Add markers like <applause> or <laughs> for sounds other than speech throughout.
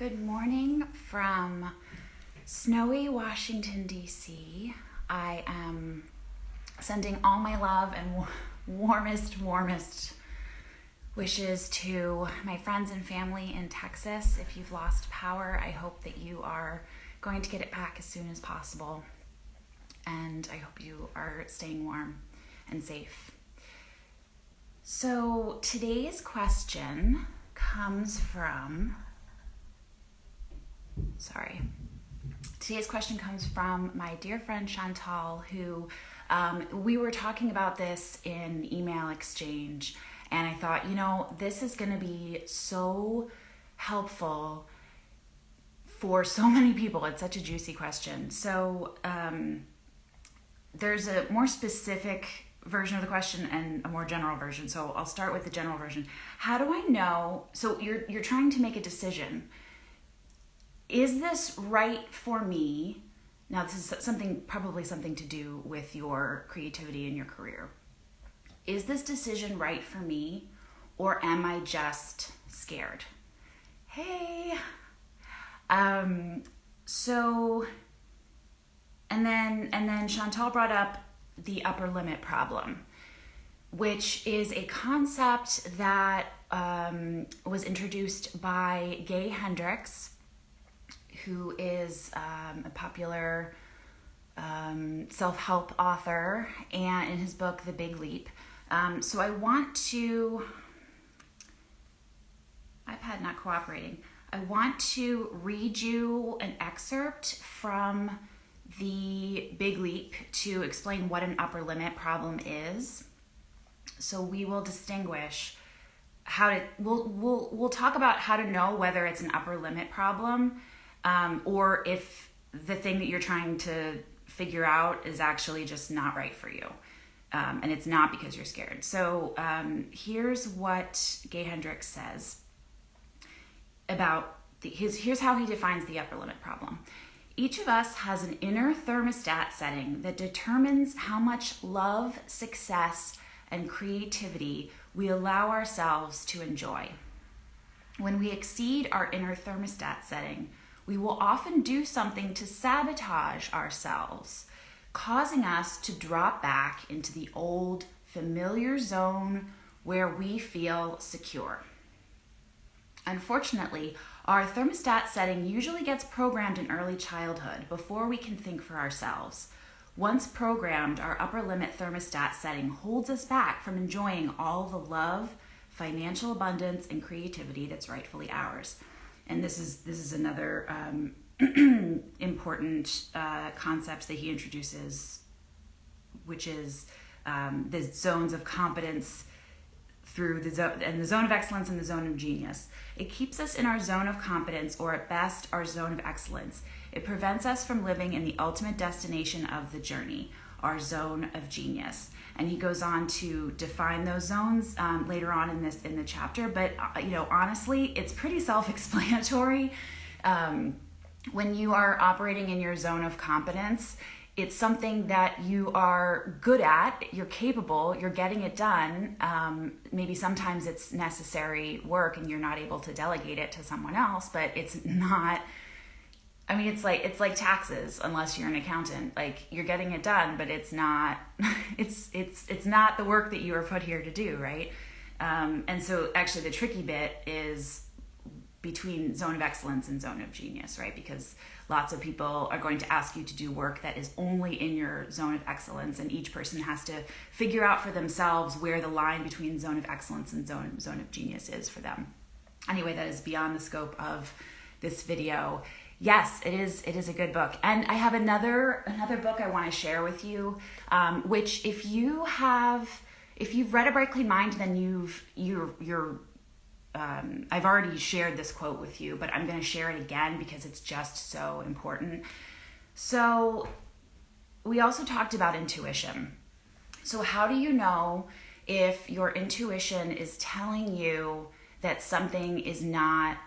Good morning from snowy Washington, D.C. I am sending all my love and warmest, warmest wishes to my friends and family in Texas. If you've lost power, I hope that you are going to get it back as soon as possible. And I hope you are staying warm and safe. So today's question comes from sorry. Today's question comes from my dear friend Chantal, who um, we were talking about this in email exchange, and I thought, you know, this is going to be so helpful for so <laughs> many people. It's such a juicy question. So, um, there's a more specific version of the question and a more general version. So I'll start with the general version. How do I know? So you're you're trying to make a decision is this right for me? Now, this is something, probably something to do with your creativity and your career. Is this decision right for me, or am I just scared? Hey. Um, so, and then, and then Chantal brought up the upper limit problem, which is a concept that um, was introduced by Gay Hendricks who is um, a popular um, self help author, and in his book, The Big Leap. Um, so I want to, iPad not cooperating. I want to read you an excerpt from The Big Leap to explain what an upper limit problem is. So we will distinguish how to we'll we'll we'll talk about how to know whether it's an upper limit problem um, or if the thing that you're trying to figure out is actually just not right for you. Um, and it's not because you're scared. So um, here's what Gay Hendricks says about the, his. Here's how he defines the upper limit problem. Each of us has an inner thermostat setting that determines how much love, success, and creativity we allow ourselves to enjoy. When we exceed our inner thermostat setting, we will often do something to sabotage ourselves, causing us to drop back into the old familiar zone where we feel secure. Unfortunately, our thermostat setting usually gets programmed in early childhood before we can think for ourselves. Once programmed, our upper limit thermostat setting holds us back from enjoying all the love, financial abundance, and creativity that's rightfully ours and this is this is another um, <clears throat> important uh, concept that he introduces, which is um, the zones of competence through the zone and the zone of excellence and the zone of genius. It keeps us in our zone of competence, or at best, our zone of excellence. It prevents us from living in the ultimate destination of the journey, our zone of genius. And he goes on to define those zones um, later on in this in the chapter. But uh, you know honestly it's pretty self-explanatory. <laughs> Um, when you are operating in your zone of competence it's something that you are good at you're capable you're getting it done. Um, maybe sometimes it's necessary work and you're not able to delegate it to someone else but it's <laughs> not I mean, it's like it's like taxes unless you're an accountant. Like you're getting it done, but it's not <laughs> it's it's it's not the work that you were put here to do, right? Um, and so, actually, the tricky bit is between zone of excellence and zone of genius, right? Because lots of people are going to ask you to do work that is only in your zone of excellence, and each person has to figure out for themselves where the line between zone of excellence and zone zone of genius is for them. Anyway, that is beyond the scope of this video yes it is it is a good book. And i have another another book i want to share with you um, which if you have if you've read a bright clean mind then you've you're you're um, i've already shared this quote with you but i'm going to share it again because it's just so important. So we also talked about intuition. So how do you know if your intuition is telling you that something is not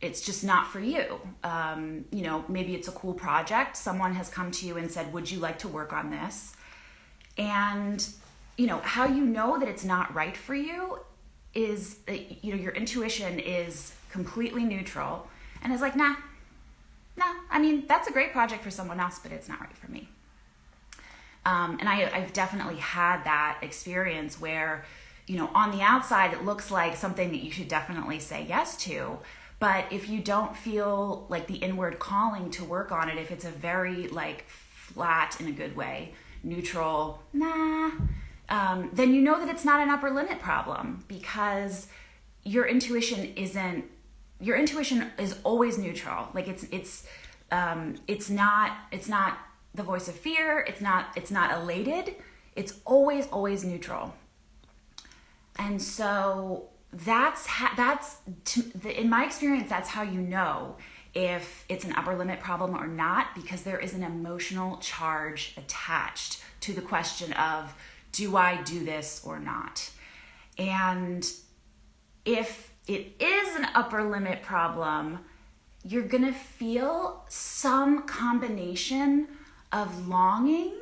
it's just not for you. Um, you know, maybe it's a cool project. Someone has come to you and said, Would you like to work on this? And, you know, how you know that it's not right for you is, you know, your intuition is completely neutral And it's like, nah, nah. I mean, that's a great project for someone else, but it's not right for me. Um, and I, I've definitely had that experience where, you know, on the outside, it looks like something that you should definitely say yes to. But if you don't feel like the inward calling to work on it, if it's a very like flat in a good way, neutral, nah, um, then you know that it's not an upper limit problem because your intuition isn't your intuition is always neutral. Like it's it's um, it's not it's not the voice of fear. It's not it's not elated. It's always always neutral. And so that's ha- that's the, in my experience that's how you know if it's an upper limit problem or not because there is an emotional charge attached to the question of do I do this or not? And if it is an upper limit problem, you're going to feel some combination of longing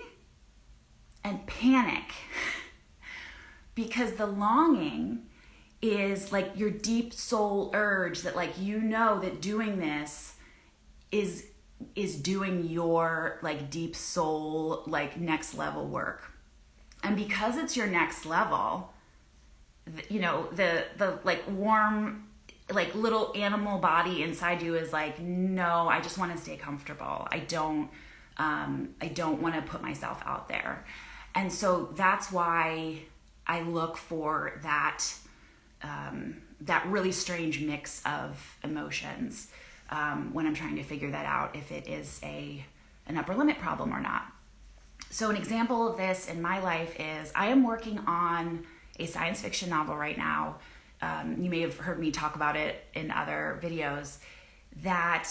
and panic <laughs> because the longing is like your deep soul urge that like you know that doing this is is doing your like deep soul like next level work. And because it's your next level you know the the like warm like little animal body inside you is like no i just want to stay comfortable. I don't um i don't want to put myself out there. And so that's why i look for that um that really strange mix of emotions um, when i'm trying to figure that out if it is a an upper limit problem or not so, an example of this in my life is I am working on a science fiction novel right now. Um, you may have heard me talk about it in other videos. That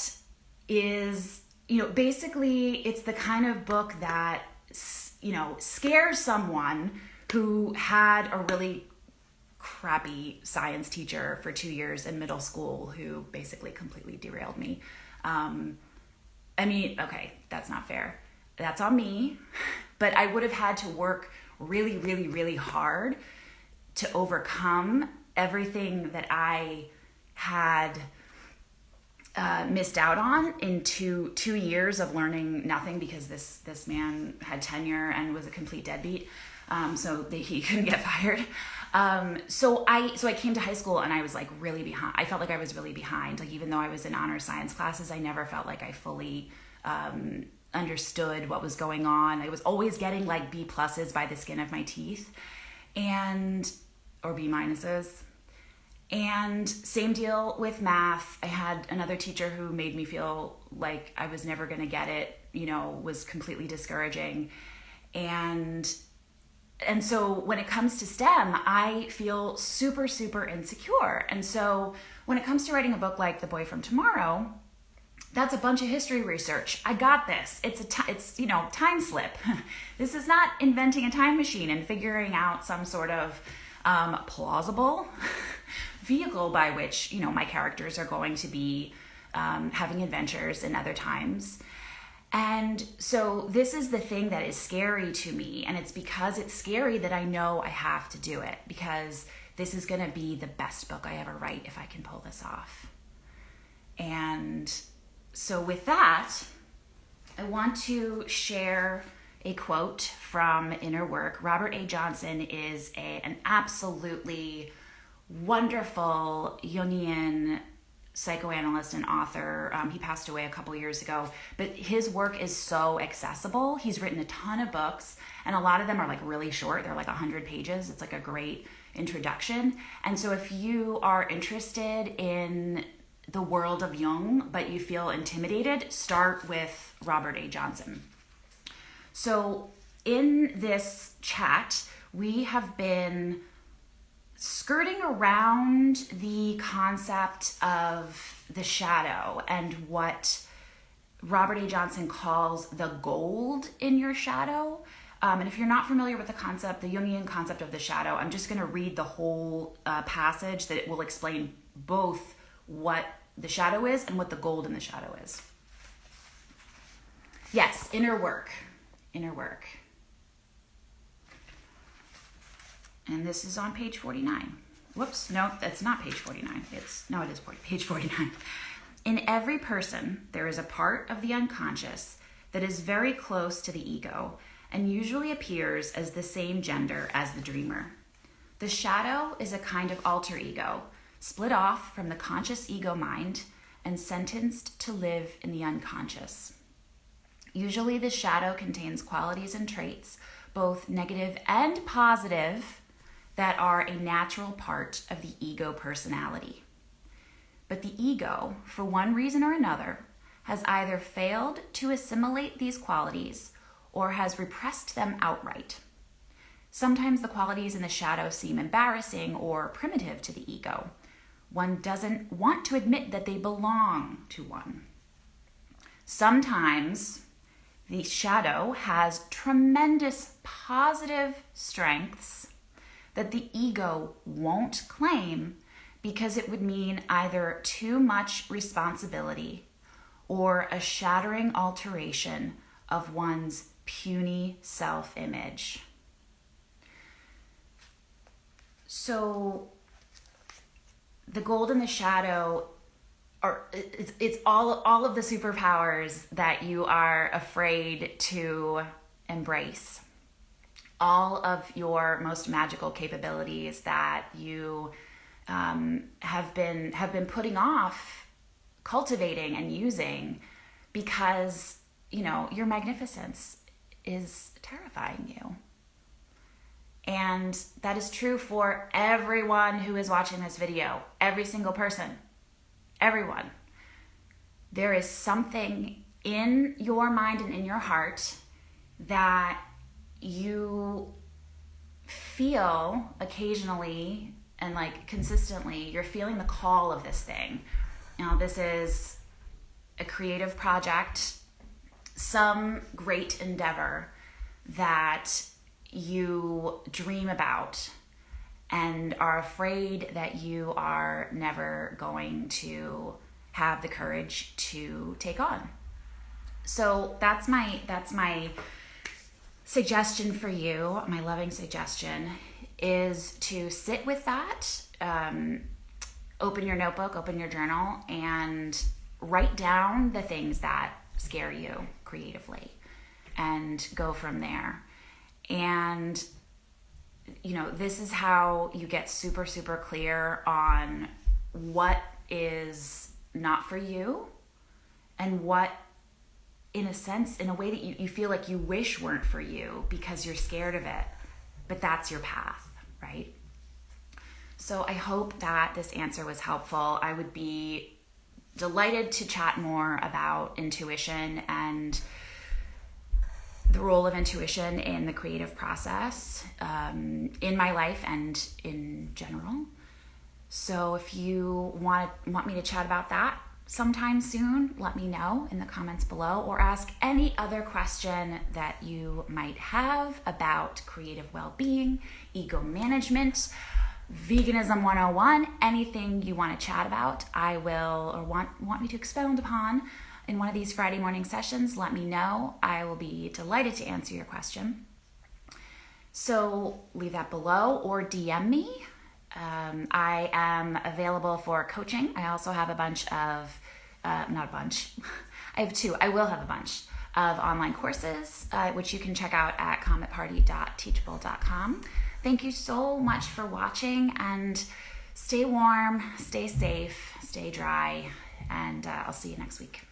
is, you know, basically it's the kind of book that, you know, scares someone who had a really crappy science teacher for two years in middle school who basically completely derailed me. Um, I mean, okay, that's not fair that's on me. <laughs> But I would have had to work really, really, really hard to overcome everything that I had uh, missed out on in two two years of learning nothing because this this man had tenure and was a complete deadbeat. Um, so that he <laughs> couldn't get fired. Um, so I so I came to high school and I was like really behind. I felt like I was really behind. Like even though I was in honor science classes, I never felt like I fully um, understood what was going on. I was always getting like B pluses by the skin of my teeth and or B minuses. And same deal with math. I had another teacher who made me feel like I was never going to get it, you know, was completely discouraging. And and so when it comes to STEM, I feel super super insecure. And so when it comes to writing a book like The Boy from Tomorrow, that's a bunch of history research. I got this. It's a t- it's you know time slip. <laughs> this is not inventing a time machine and figuring out some sort of um, plausible <laughs> vehicle by which you know my characters are going to be um, having adventures in other times. And so this is the thing that is scary to me, and it's because it's scary that I know I have to do it because this is going to be the best book I ever write if I can pull this off. And so, with that, I want to share a quote from Inner Work. Robert A. Johnson is a, an absolutely wonderful Jungian psychoanalyst and author. Um, he passed away a couple years ago, but his work is so accessible. He's written a ton of books, and a lot of them are like really short. They're like 100 pages. It's like a great introduction. And so, if you are interested in the world of Jung, but you feel intimidated, start with Robert A. Johnson. So, in this chat, we have been skirting around the concept of the shadow and what Robert A. Johnson calls the gold in your shadow. Um, and if you're not familiar with the concept, the Jungian concept of the shadow, I'm just going to read the whole uh, passage that will explain both what the shadow is and what the gold in the shadow is. Yes, inner work. Inner work. And this is on page 49. Whoops, no, that's not page 49. It's no, it is 40, page <laughs> 49. In every person, there is a part of the unconscious that is very close to the ego and usually appears as the same gender as the dreamer. The shadow is a kind of alter ego, split off from the conscious ego mind and sentenced to live in the unconscious. Usually, the shadow contains qualities and traits, both negative and positive, that are a natural part of the ego personality. But the ego, for one reason or another, has either failed to assimilate these qualities or has repressed them outright. Sometimes the qualities in the shadow seem embarrassing or primitive to the ego. One doesn't want to admit that they belong to one. Sometimes the shadow has tremendous positive strengths that the ego won't claim because it would mean either too much responsibility or a shattering alteration of one's puny self image. So the gold and the shadow are it's, it's all all of the superpowers that you are afraid to embrace. All of your most magical capabilities that you um, have been have been putting off cultivating and using because you know your magnificence is terrifying you. And that is true for everyone who is watching this video, every single person, everyone. There is something in your mind and in your heart that you feel occasionally and like consistently, you're feeling the call of this thing. Now, this is a creative project, some great endeavor that you dream about and are afraid that you are never going to have the courage to take on. So that's my that's my suggestion for you. My loving suggestion is to sit with that. Um, open your notebook, open your journal, and write down the things that scare you creatively, and go from there. And, you know, this is how you get super, super clear on what is not for you and what, in a sense, in a way that you, you feel like you wish weren't for you because you're scared of it. But that's your path, right? So I hope that this answer was helpful. I would be delighted to chat more about intuition and the role of intuition in the creative process um, in my life and in general. So if you want want me to chat about that sometime soon, let me know in the comments below or ask any other question that you might have about creative well-being, ego management, veganism 101, anything you want to chat about, I will or want want me to expound upon in one of these Friday morning sessions, let me know. I will be delighted to answer your question. So leave that below or DM me. Um, I am available for coaching. I also have a bunch of, uh, not a bunch, <laughs> I have two. I will have a bunch of online courses, uh, which you can check out at cometparty.teachable.com. Thank you so much for watching and stay warm, stay safe, stay dry, and uh, I'll see you next week.